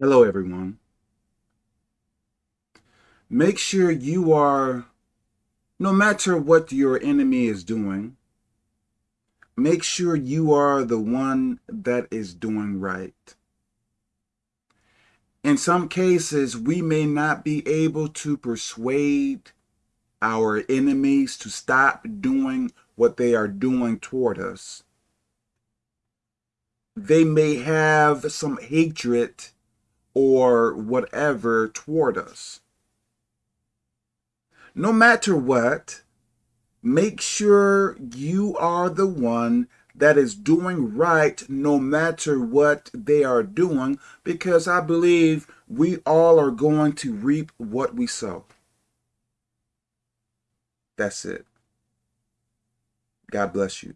Hello, everyone. Make sure you are, no matter what your enemy is doing, make sure you are the one that is doing right. In some cases, we may not be able to persuade our enemies to stop doing what they are doing toward us. They may have some hatred or whatever toward us. No matter what, make sure you are the one that is doing right no matter what they are doing because I believe we all are going to reap what we sow. That's it. God bless you.